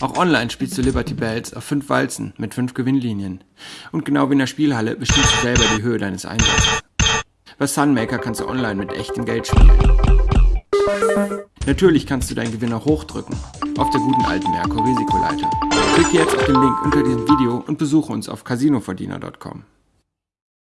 Auch online spielst du Liberty Bells auf fünf Walzen mit fünf Gewinnlinien. Und genau wie in der Spielhalle bestimmst du selber die Höhe deines Einsatzes. Bei Sunmaker kannst du online mit echtem Geld spielen. Natürlich kannst du deinen Gewinner hochdrücken, auf der guten alten Merkur Risikoleiter. Klicke jetzt auf den Link unter diesem Video und besuche uns auf casinoverdiener.com.